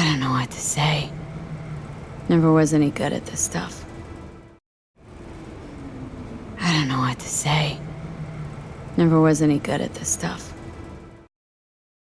I don't know what to say. Never was any good at this stuff. I don't know what to say. Never was any good at this stuff.